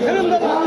되는 거다.